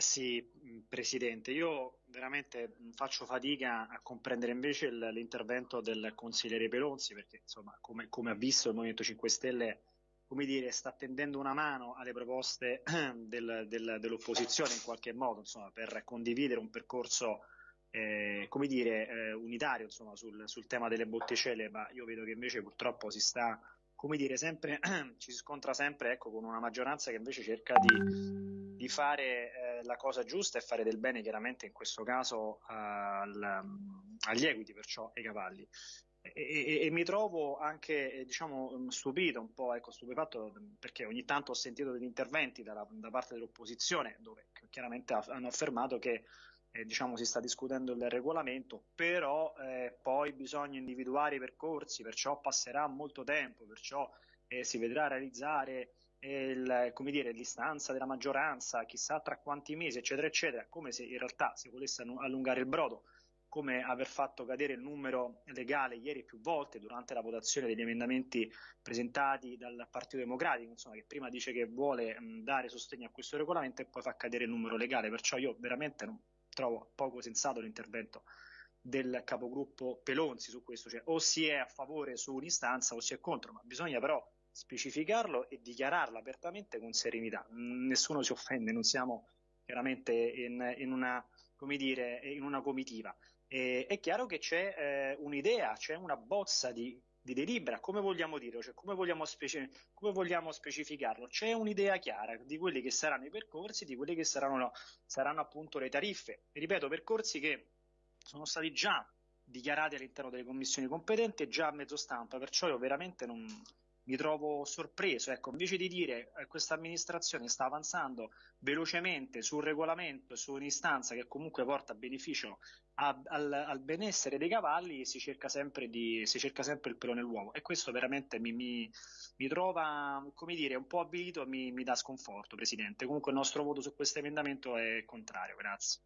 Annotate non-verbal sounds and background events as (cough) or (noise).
Sì, Presidente, io veramente faccio fatica a comprendere invece l'intervento del consigliere Pelonzi perché insomma come, come, ha visto il Movimento 5 Stelle dire, sta tendendo una mano alle proposte (clears throat) del, del, dell'opposizione in qualche modo insomma, per condividere un percorso eh, dire, eh, unitario insomma, sul, sul tema delle botticelle ma io vedo che invece purtroppo si sta dire, sempre, (clears throat) ci si scontra sempre ecco, con una maggioranza che invece cerca di, di fare eh, la cosa giusta e fare del bene, chiaramente in questo caso al, agli equiti, perciò ai cavalli. E, e, e, mi trovo anche diciamo, stupito, un po' ecco, stupefatto perché ogni tanto ho sentito degli interventi dalla, da parte dell'opposizione dove chiaramente hanno affermato che eh, diciamo, si sta discutendo il regolamento, però eh, poi bisogna individuare i percorsi, perciò passerà molto tempo, perciò eh, si vedrà realizzare il, dire, l'istanza della maggioranza, chissà tra quanti mesi, eccetera, eccetera, come se in realtà si volesse allungare il brodo, come aver fatto cadere il numero legale ieri più volte durante la votazione degli emendamenti presentati dal Partito Democratico, insomma, che prima dice che vuole mh, dare sostegno a questo regolamento e poi fa cadere il numero legale, perciò io veramente non, trovo poco sensato l'intervento del capogruppo Pelonzi su questo, cioè o si è a favore su un'istanza o si è contro, ma bisogna però specificarlo e dichiararlo apertamente con serenità. Nessuno si offende, non siamo chiaramente in, in, una, dire, in una, comitiva. E, è chiaro che c'è eh, un'idea, c'è una bozza di, di delibera, come vogliamo dirlo, cioè come vogliamo, speci- come vogliamo, specificarlo? C'è un'idea chiara di quelli che saranno i percorsi, di quelle che saranno, saranno appunto le tariffe. E ripeto, percorsi che sono stati già dichiarati all'interno delle commissioni competenti e già a mezzo stampa, perciò io veramente non, mi trovo sorpreso. Ecco, invece di dire eh, questa amministrazione sta avanzando velocemente sul regolamento, su un'istanza che comunque porta beneficio a, al, al, benessere dei cavalli, si cerca, sempre di, si cerca sempre il pelo nell'uovo. E questo veramente mi, mi, mi trova, come dire, un po' avvilito e mi, mi dà sconforto, Presidente. Comunque il nostro voto su questo emendamento è contrario. Grazie.